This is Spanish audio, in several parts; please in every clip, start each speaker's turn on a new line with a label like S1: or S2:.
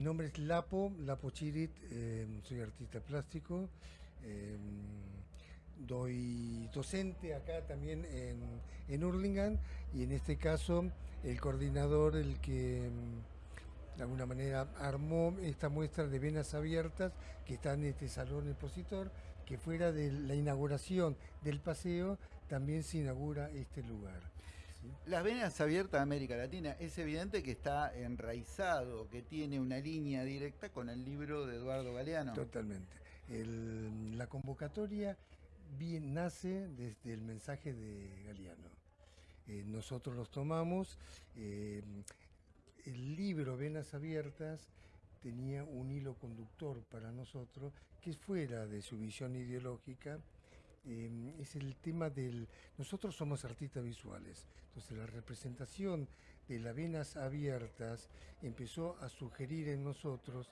S1: Mi nombre es Lapo, Lapo Chirit, eh, soy artista plástico, eh, doy docente acá también en, en Hurlingham y en este caso el coordinador, el que mm, de alguna manera armó esta muestra de venas abiertas que está en este salón expositor, que fuera de la inauguración del paseo también se inaugura este lugar.
S2: Las venas abiertas de América Latina es evidente que está enraizado, que tiene una línea directa con el libro de Eduardo Galeano.
S1: Totalmente. El- la convocatoria bien, nace desde el mensaje de Galeano. Eh, nosotros los tomamos. eh, el libro Venas Abiertas tenía un hilo conductor para nosotros que fuera de su visión ideológica. Eh, es el tema del... Nosotros somos artistas visuales, entonces la representación de las venas abiertas empezó a sugerir en nosotros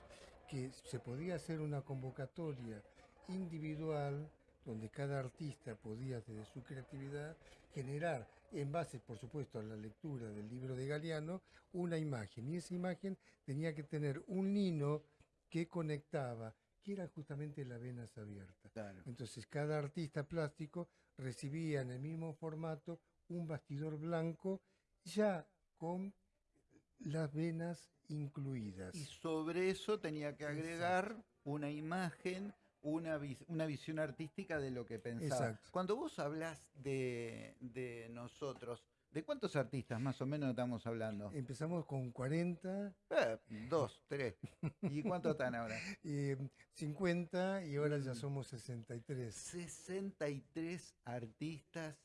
S1: que se podía hacer una convocatoria individual donde cada artista podía desde su creatividad generar, en base por supuesto a la lectura del libro de Galeano, una imagen. Y esa imagen tenía que tener un lino que conectaba, que eran justamente las venas abiertas.
S2: Claro.
S1: Entonces cada artista plástico recibía en el mismo formato un bastidor blanco ya con las venas incluidas.
S2: Y sobre eso tenía que agregar una imagen, una, vis- una visión artística de lo que pensaba.
S1: Exacto.
S2: Cuando vos hablas de, de nosotros, ¿de cuántos artistas más o menos estamos hablando?
S1: Empezamos con 40,
S2: Eh, dos, tres. ¿Y cuántos están ahora?
S1: eh, 50 y ahora ya
S2: Mm.
S1: somos 63.
S2: 63 artistas.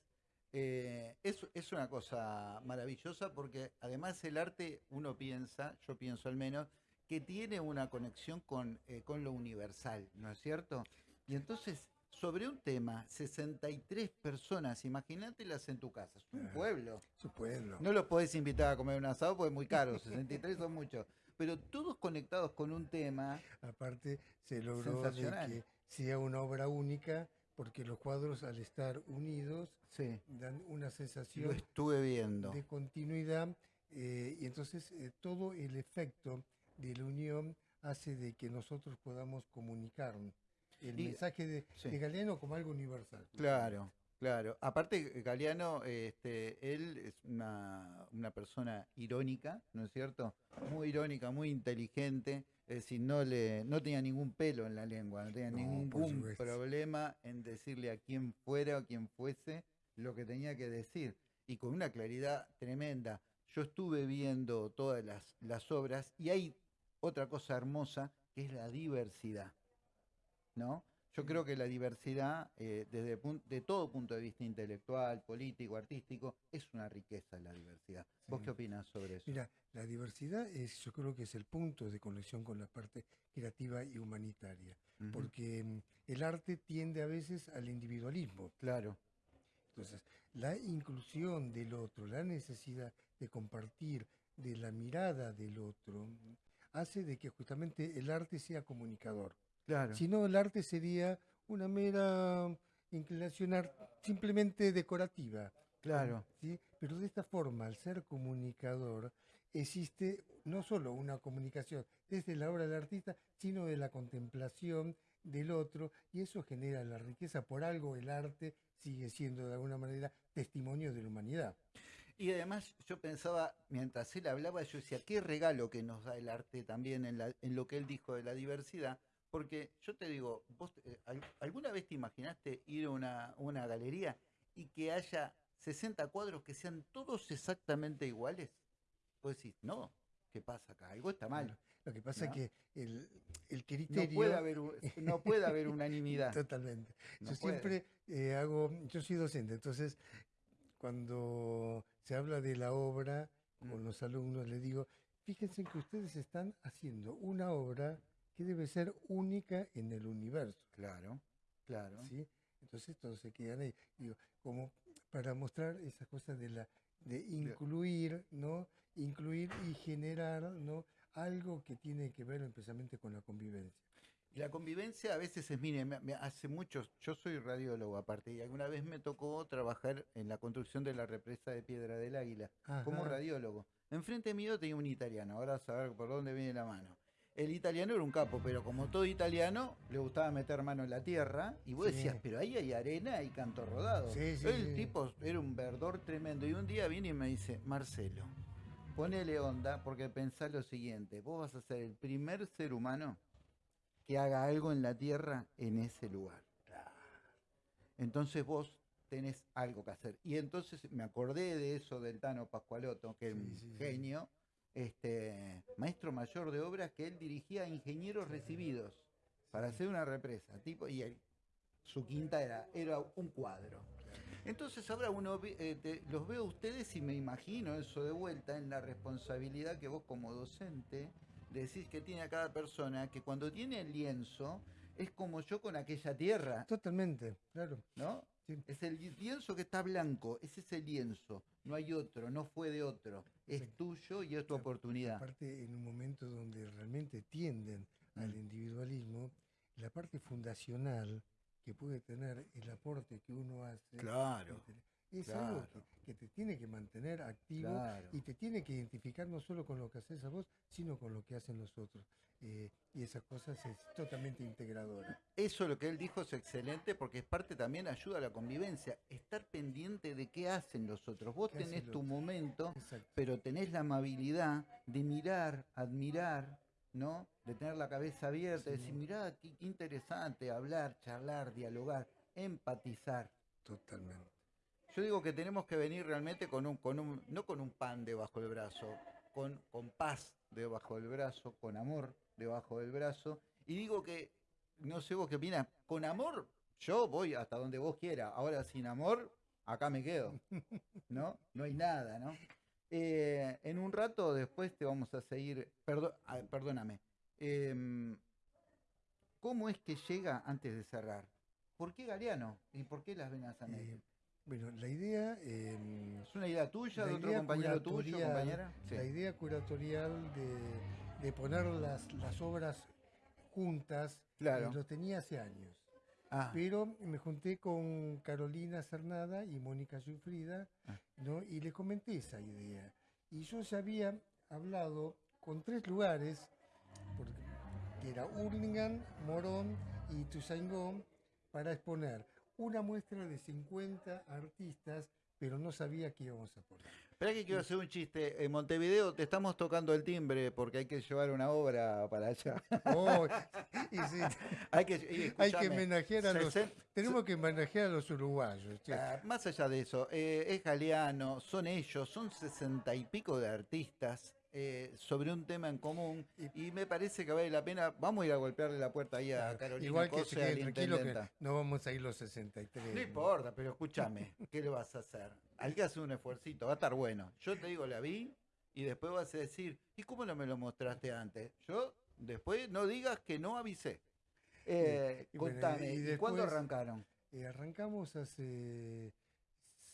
S2: Eh, es, es una cosa maravillosa porque además el arte, uno piensa, yo pienso al menos, que tiene una conexión con, eh, con lo universal, ¿no es cierto? Y entonces, sobre un tema, 63 personas, imagínatelas en tu casa, es un
S1: Ah.
S2: pueblo.
S1: Su pueblo.
S2: No los podés invitar a comer un asado porque es muy caro, 63 son muchos. Pero todos conectados con un tema,
S1: Aparte, se logró que sea una obra única, porque los cuadros al estar unidos
S2: sí,
S1: dan una
S2: lo
S1: sensación
S2: estuve viendo.
S1: de continuidad eh, y entonces eh, todo el efecto de la unión hace de que nosotros podamos comunicar el
S2: Y-
S1: mensaje de,
S2: sí.
S1: de Galeano como algo universal.
S2: Claro, claro. Aparte, Galeano, este, él es una, una persona irónica, ¿no es cierto? Muy irónica, muy inteligente. Es decir, no, le, no tenía ningún pelo en la lengua, no tenía
S1: No,
S2: ningún problema en decirle a quien fuera o quien fuese lo que tenía que decir. Y con una claridad tremenda. Yo estuve viendo todas las, las obras y hay otra cosa hermosa que es la diversidad. ¿No? Yo creo que la diversidad, eh, desde de todo punto de vista intelectual, político, artístico, es una riqueza la diversidad. ¿Vos
S1: Sí.
S2: qué opinás sobre eso?
S1: Mira, la diversidad es, yo creo que es el punto de conexión con la parte creativa y humanitaria, porque mm, el arte tiende a veces al individualismo.
S2: Claro,
S1: Entonces, la inclusión del otro, la necesidad de compartir, de la mirada del otro, hace de que justamente el arte sea comunicador.
S2: Claro.
S1: Si no, el arte sería una mera inclinación ar- simplemente decorativa.
S2: Claro.
S1: ¿sí? Pero de esta forma, al ser comunicador, existe no solo una comunicación desde la obra del artista, sino de la contemplación del otro, y eso genera la riqueza. Por algo el arte sigue siendo de alguna manera testimonio de la humanidad.
S2: Y además yo pensaba, mientras él hablaba, yo decía, qué regalo que nos da el arte también en, la- en lo que él dijo de la diversidad, porque yo te digo, vos eh, al- ¿alguna vez te imaginaste ir a una, una galería y que haya 60 cuadros que sean todos exactamente iguales? Vos decís, no, ¿qué pasa acá? Algo está mal.
S1: Lo que pasa
S2: ¿no?
S1: es que el, el
S2: No
S1: criterio...
S2: puede haber, un- no puede haber unanimidad.
S1: Totalmente.
S2: No
S1: yo
S2: puede.
S1: siempre eh, hago, yo soy docente, entonces cuando se habla de la obra con
S2: Mm.
S1: los alumnos les digo, fíjense que ustedes están haciendo una obra que debe ser única en el universo,
S2: Claro, claro.
S1: ¿sí? Entonces se quedan ahí, digo, como para mostrar esas cosas de la de incluir, ¿no? Incluir y generar, ¿no? Algo que tiene que ver especialmente con la convivencia.
S2: Y la convivencia a veces es, mire, me- me- hace muchos, yo soy radiólogo aparte, y alguna vez me tocó trabajar en la construcción de la represa de Piedra del Águila, como radiólogo. Enfrente mío tenía un italiano, ahora a saber por dónde viene la mano. El italiano era un capo, pero como todo italiano, le gustaba meter mano en la tierra. Y vos
S1: Sí.
S2: decías, pero ahí hay arena y canto rodado.
S1: Sí, sí,
S2: el tipo era un verdor tremendo. Y un día viene y me dice, Marcelo, ponele onda porque pensá lo siguiente, vos vas a ser el primer ser humano que haga algo en la tierra en ese lugar. Entonces vos tenés algo que hacer. Y entonces me acordé de eso del Tano Pascualoto, que es un genio, este maestro mayor de obras que él dirigía a ingenieros recibidos para hacer una represa, tipo, y él- su quinta era, era un cuadro. Entonces ahora uno eh, te- los veo a ustedes y me imagino eso de vuelta en la responsabilidad que vos como docente decís que tiene a cada persona, que cuando tiene el lienzo es como yo con aquella tierra,
S1: Totalmente, claro.
S2: ¿no?
S1: Sí.
S2: Es el lienzo que está blanco, ese es el lienzo, no hay otro, no fue de otro, es
S1: Sí.
S2: tuyo y es tu oportunidad.
S1: Aparte, en un momento donde realmente tienden al
S2: Mm.
S1: individualismo, la parte fundacional que puede tener el aporte que uno hace
S2: Claro,
S1: es algo que, te tiene que mantener activo
S2: claro.
S1: y te tiene que identificar no solo con lo que haces a vos, sino con lo que hacen los otros. Eh, y esas cosas es totalmente integradora.
S2: Eso lo que él dijo es excelente porque es parte también ayuda a la convivencia, estar pendiente de qué hacen los otros. Vos
S1: ¿Qué hace
S2: tenés tu
S1: otro?
S2: momento,
S1: Exacto.
S2: pero tenés la amabilidad de mirar, admirar, ¿no? De tener la cabeza abierta, de decir, mirá, qué, qué interesante, hablar, charlar, dialogar, empatizar.
S1: Totalmente.
S2: Yo digo que tenemos que venir realmente con un, no con un pan debajo del brazo, con, con paz debajo del brazo, con amor debajo del brazo. Y digo que, no sé vos qué opinas, con amor yo voy hasta donde vos quieras. Ahora sin amor, acá me quedo. ¿No? No hay nada, ¿no? Eh, en un rato después te vamos a seguir. perdóname. Em, ¿Cómo es que llega antes de cerrar? ¿Por qué Galeano? ¿Y por qué las venas a medio?
S1: Eh, bueno, la idea... eh,
S2: ¿Es una idea tuya, de otro compañero tuyo, compañera? Sí.
S1: La idea curatorial de, de poner las, las obras juntas,
S2: Claro.
S1: lo tenía hace años.
S2: Ah,
S1: Pero me junté con Carolina Cernada y Mónica Sufrida,
S2: Ah.
S1: ¿no? y le comenté esa idea. Y yo ya había hablado con tres lugares, porque- que era Hurlingham, Morón y Tuzaingó, para exponer una muestra de 50 artistas, pero no sabía qué íbamos a poner.
S2: Espera que quiero hacer un chiste. En Montevideo te estamos tocando el timbre porque hay que llevar una obra para allá.
S1: Oh, y sí,
S2: hay que, y
S1: hay que homenajear a los... Tenemos que homenajear a los uruguayos.
S2: Ah, más allá de eso, eh, es Galeano, son ellos, son sesenta y pico de artistas eh, sobre un tema en común y, me parece que vale la pena. Vamos a ir a golpearle la puerta ahí a Carolina
S1: Igual que
S2: Cose,
S1: se tranquilo que no vamos a ir los 63.
S2: No importa, pero escúchame, ¿qué le vas a hacer? Hay que hacer un esfuercito, va a estar bueno. Yo te digo, la vi y después vas a decir, ¿y cómo no me lo mostraste antes? Yo después no digas que no avisé. Eh,
S1: y bueno,
S2: contame,
S1: y
S2: ¿y, cuándo
S1: después-
S2: arrancaron?
S1: Eh, arrancamos hace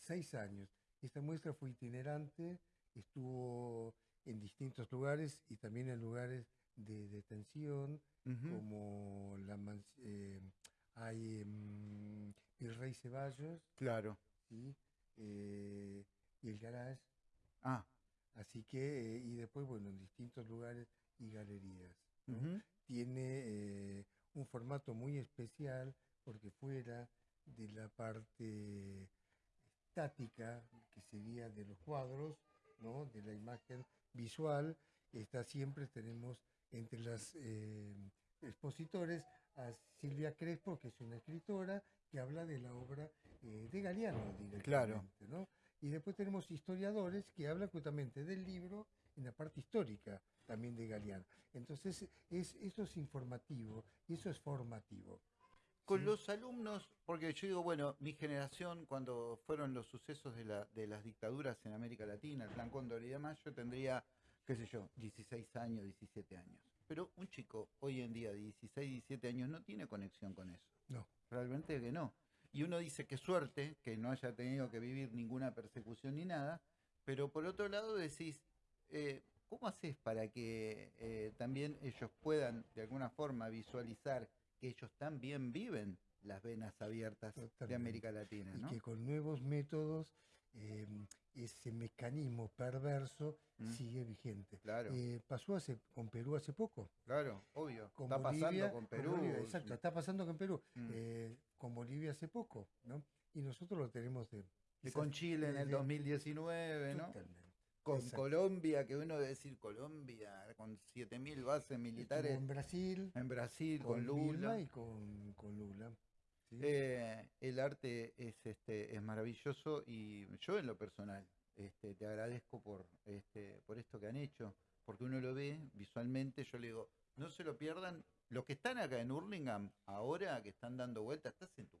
S1: seis años. Esta muestra fue itinerante, estuvo en distintos lugares y también en lugares de detención, como la eh, hay mm, Virrey Ceballos
S2: Claro.
S1: ¿sí? Eh, y el garage.
S2: Ah,
S1: Así que, eh, y después, bueno, en distintos lugares y galerías. ¿no?
S2: ujú.
S1: tiene eh, un formato muy especial porque fuera de la parte estática que sería de los cuadros, ¿no? de la imagen visual, está siempre tenemos entre las eh, expositores a Silvia Crespo, que es una escritora que habla de la obra eh, de Galeano directamente, ¿no? Y después tenemos historiadores que hablan justamente del libro en la parte histórica también de Galeano. Entonces, es, eso es informativo y eso es formativo.
S2: Con los alumnos, porque yo digo, bueno, mi generación, cuando fueron los sucesos de, la, de las dictaduras en América Latina, el Plan Cóndor y demás, yo tendría, qué sé yo, 16 años, 17 años. Pero un chico hoy en día de 16, 17 años no tiene conexión con eso.
S1: No.
S2: Realmente que no. Y uno dice que suerte que no haya tenido que vivir ninguna persecución ni nada, pero por otro lado decís, eh, ¿cómo haces para que eh, también ellos puedan de alguna forma visualizar que ellos también viven las venas abiertas de. América Latina?
S1: y que con nuevos métodos eh, ese mecanismo perverso
S2: Mm.
S1: sigue vigente.
S2: Claro.
S1: Eh, pasó hace, con Perú hace poco.
S2: Claro, obvio.
S1: Con
S2: Está
S1: Bolivia-
S2: pasando con
S1: con
S2: Perú.
S1: Bolivia, exacto, está pasando con Perú.
S2: Mm.
S1: eh, con Bolivia hace poco, ¿no? Y nosotros lo tenemos de...
S2: Y
S1: quizás
S2: con Chile en el
S1: desde-
S2: 2019, ¿no?
S1: Totalmente.
S2: Con
S1: exacto.
S2: Colombia, que uno debe decir Colombia, con 7.000 bases militares
S1: Estuvo en Brasil,
S2: en Brasil, con,
S1: con,
S2: Lula.
S1: y con, con Lula. ¿sí?
S2: Eh, el arte es, este, es maravilloso y yo en lo personal este, te agradezco por, este, por esto que han hecho, porque uno lo ve visualmente, yo le digo, no se lo pierdan, los que están acá en Hurlingham, ahora que están dando vueltas, estás en tu.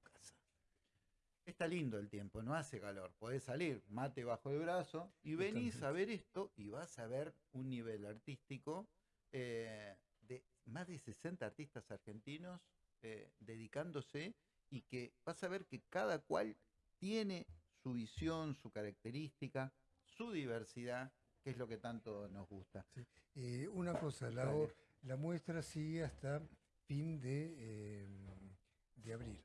S2: Está lindo el tiempo, no hace calor, podés salir, mate bajo el brazo y venís a ver esto y vas a ver un nivel artístico eh, de más de 60 artistas argentinos eh, dedicándose y que vas a ver que cada cual tiene su visión, su característica, su diversidad, que es lo que tanto nos gusta.
S1: Eh, una cosa, la, la muestra sigue hasta fin de, de abril.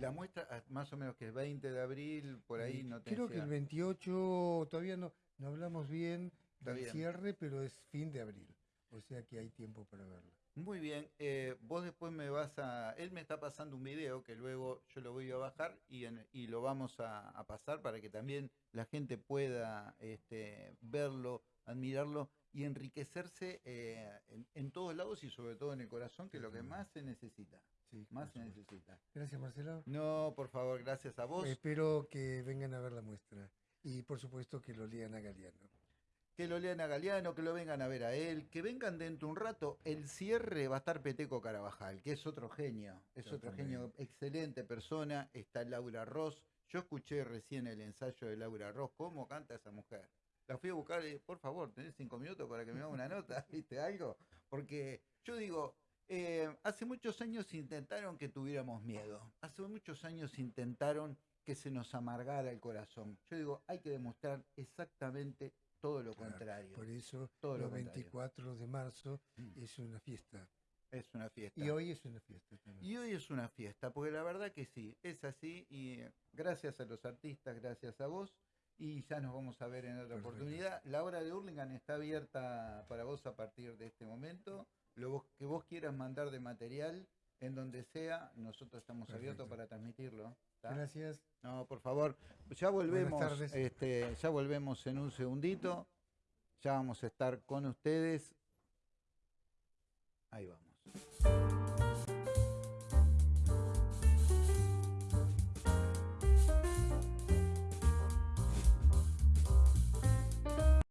S2: La muestra, ah, más o menos que el 20 de abril, por ahí no te
S1: Creo que el 28, todavía no, no hablamos bien
S2: Está
S1: del
S2: bien.
S1: cierre, pero es fin de abril. O sea que hay tiempo para verlo.
S2: Muy bien, eh, vos después me vas a... Él me está pasando un video que luego yo lo voy a bajar y, en- y lo vamos a, a pasar para que también la gente pueda este, verlo, admirarlo y enriquecerse eh, en, en todos lados y sobre todo en el corazón, que es lo que más se necesita.
S1: Sí,
S2: Más se necesita.
S1: Gracias, Marcelo.
S2: No, por favor, gracias a vos.
S1: Espero que vengan a ver la muestra. Y por supuesto que lo lean a Galeano.
S2: que lo lean a Galeano, que lo vengan a ver a él, que vengan dentro de un rato. El cierre va a estar Peteco Carabajal, que es otro genio, es otro genio, excelente persona. Está Laura Ross. Yo escuché recién el ensayo de Laura Ross, cómo canta esa mujer. La fui a buscar y, por favor, tenés cinco minutos para que me haga una nota, ¿viste algo? Porque yo digo, eh, hace muchos años intentaron que tuviéramos miedo. Hace muchos años intentaron que se nos amargara el corazón. Yo digo, hay que demostrar exactamente todo lo
S1: Claro,
S2: contrario.
S1: Por eso,
S2: Todo lo
S1: los
S2: contrario.
S1: 24 de marzo
S2: Mm.
S1: es una fiesta.
S2: Es una fiesta.
S1: Y hoy es una fiesta también.
S2: Y hoy es una fiesta, porque la verdad que sí, es así. Y eh, gracias a los artistas, gracias a vos. Y ya nos vamos a ver en otra
S1: Perfecto.
S2: oportunidad. La hora de Hurlingham está abierta para vos a partir de este momento. Lo que vos quieras mandar de material, en donde sea, nosotros estamos abiertos para transmitirlo. ¿tá?
S1: Gracias.
S2: No, por favor, ya volvemos, este, ya volvemos en un segundito. Ya vamos a estar con ustedes. Ahí vamos.